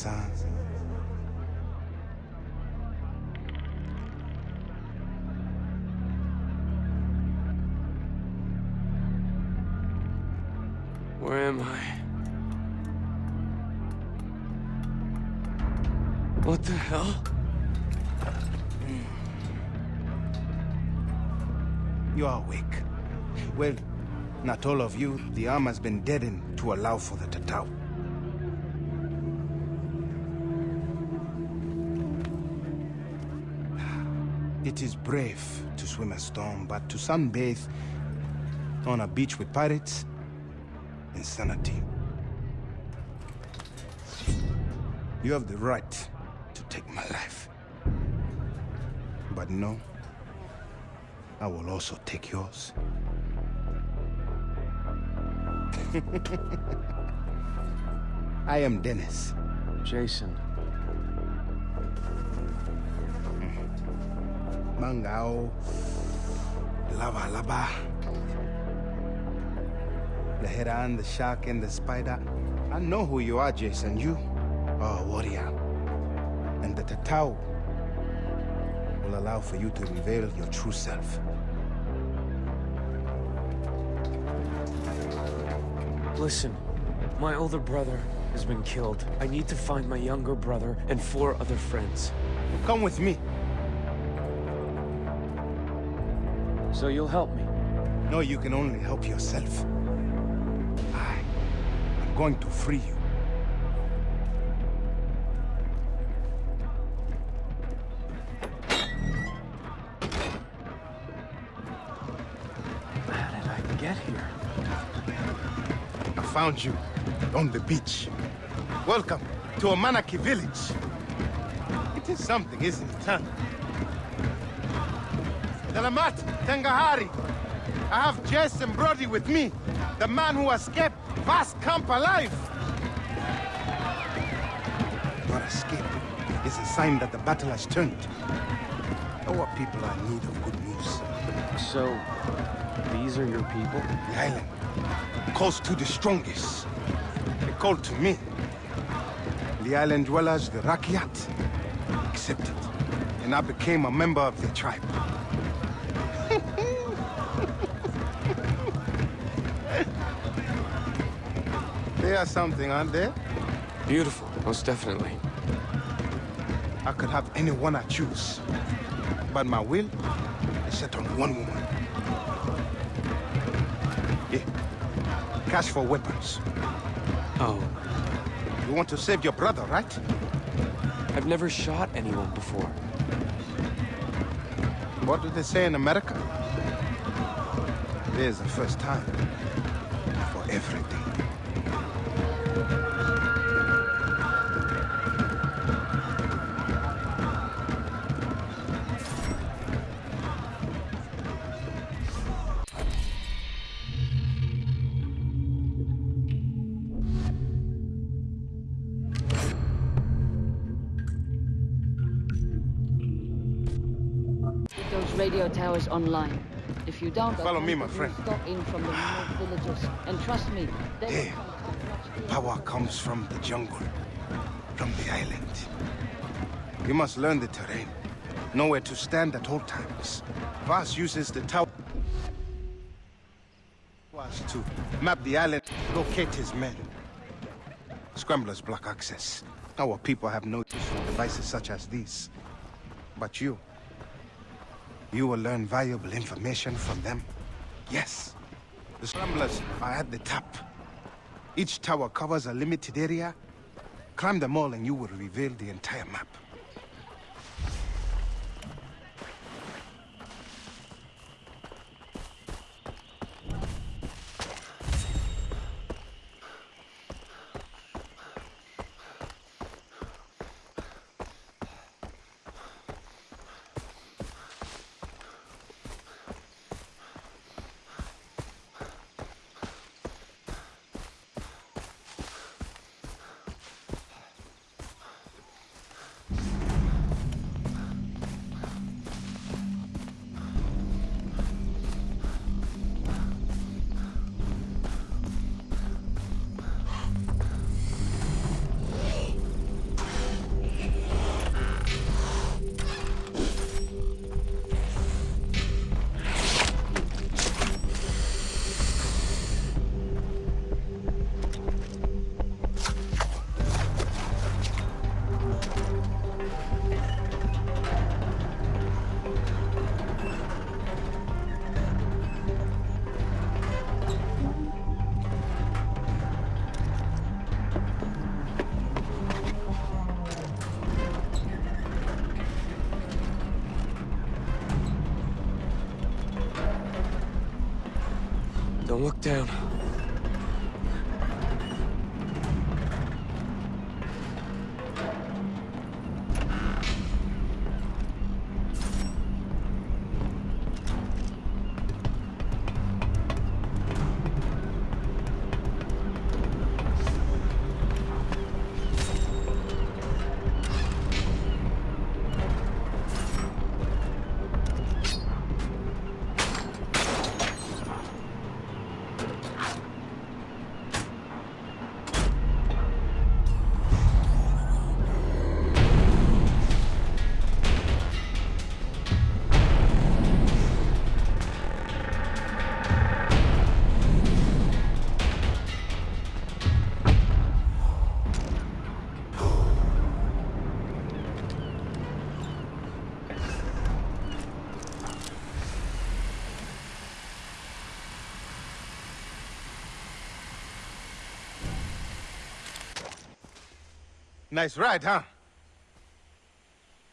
Where am I? What the hell? You are awake. Well, not all of you. The arm has been deadened to allow for the Tatau. It is brave to swim a storm, but to sunbathe on a beach with pirates, insanity. You have the right to take my life. But no, I will also take yours. I am Dennis. Jason. Mangao. Lava Lava. The heron, the shark, and the spider. I know who you are, Jason. You are a warrior. And the Tatau will allow for you to reveal your true self. Listen, my older brother has been killed. I need to find my younger brother and four other friends. Come with me. So you'll help me? No, you can only help yourself. I am going to free you. How did I get here? I found you on the beach. Welcome to Amanaki village. It is something, isn't it, huh? Delamat Tengahari. I have Jason Brody with me. The man who escaped Vast Camp alive. Your escape is a sign that the battle has turned. Our people are in need of good news. So, these are your people? The island calls to the strongest. They called to me. The island dwellers, the Rakyat, accepted. And I became a member of their tribe. They are something, aren't they? Beautiful, most definitely. I could have anyone I choose. But my will is set on one woman. Here. Cash for weapons. Oh, You want to save your brother, right? I've never shot anyone before. What do they say in America? There's a first time for everything. Radio towers online. If you don't, Follow me, my friend. Stop in from the remote villages. And trust me, they will Hey. come to watch the Power comes from the jungle, from the island. You must learn the terrain, know where to stand at all times. Vaas uses the tower to map the island, locate his men. Scramblers block access. Our people have no use for devices such as these. But you, you will learn valuable information from them. Yes, the scramblers are at the top. Each tower covers a limited area. Climb them all and you will reveal the entire map. Don't look down. Nice ride, huh?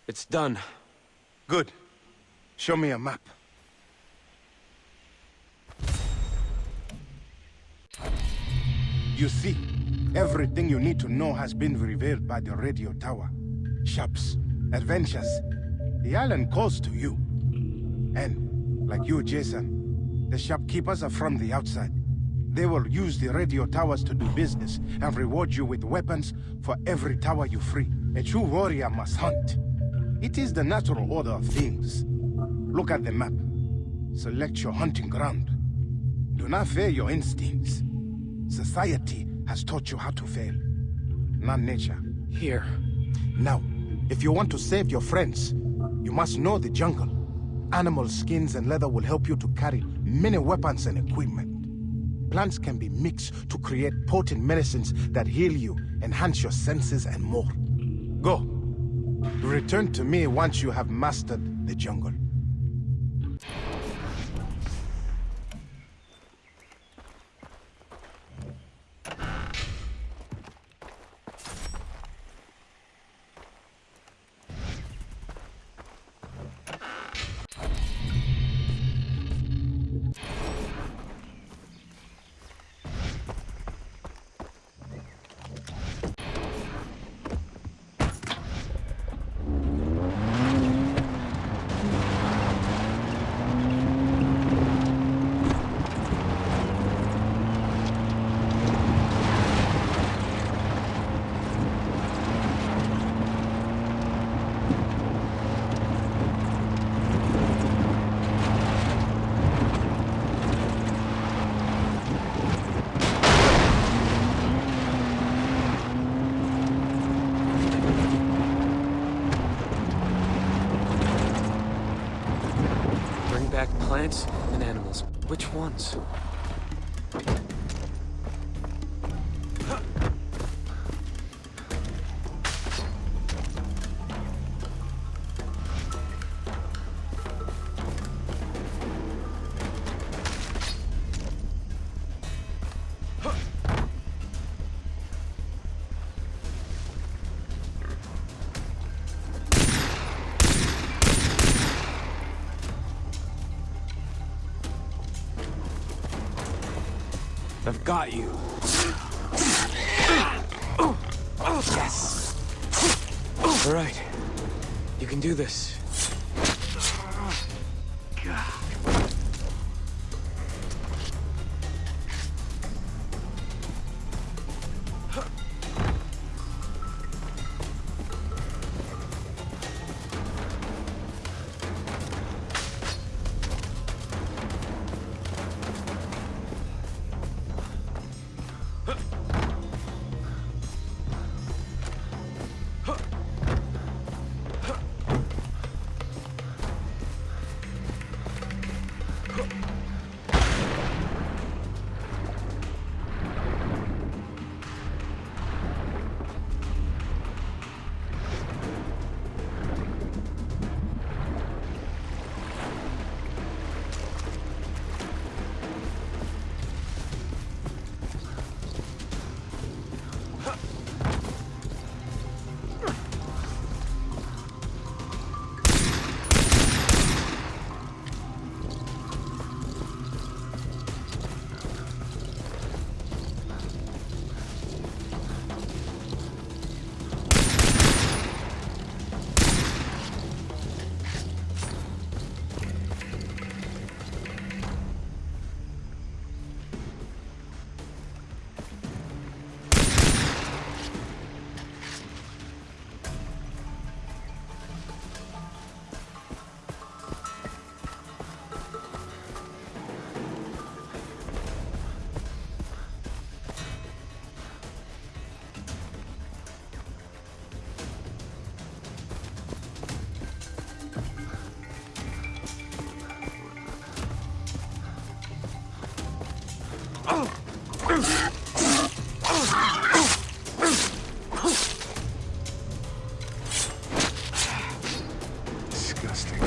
It's done. Good. Show me a map. You see, everything you need to know has been revealed by the radio tower. Shops, adventures. The island calls to you. And, like you, Jason, the shopkeepers are from the outside. They will use the radio towers to do business and reward you with weapons for every tower you free. A true warrior must hunt. It is the natural order of things. Look at the map. Select your hunting ground. Do not fear your instincts. Society has taught you how to fail, not nature. Here. Now, if you want to save your friends, you must know the jungle. Animal skins and leather will help you to carry many weapons and equipment. Plants can be mixed to create potent medicines that heal you, enhance your senses, and more. Go. Return to me once you have mastered the jungle. Bring back plants and animals. Which I've got you. Yes! All right. You can do this. Disgusting.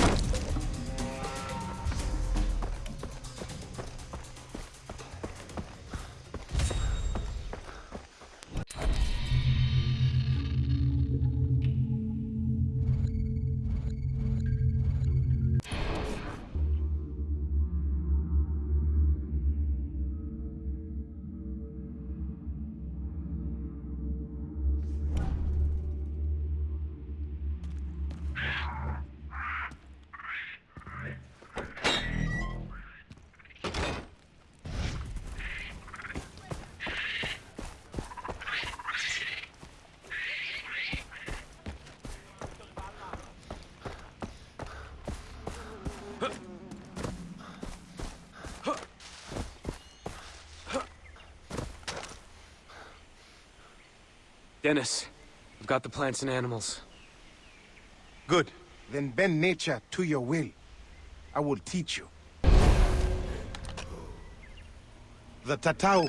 Dennis, I've got the plants and animals. Good. Then bend nature to your will. I will teach you. The Tatau.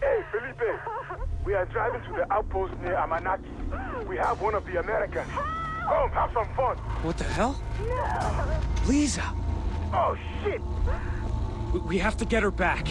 Hey, Felipe. We are driving to the outpost near Amanaki. We have one of the Americans. Come, have some fun. What the hell? Liza! Oh, shit. We, we have to get her back.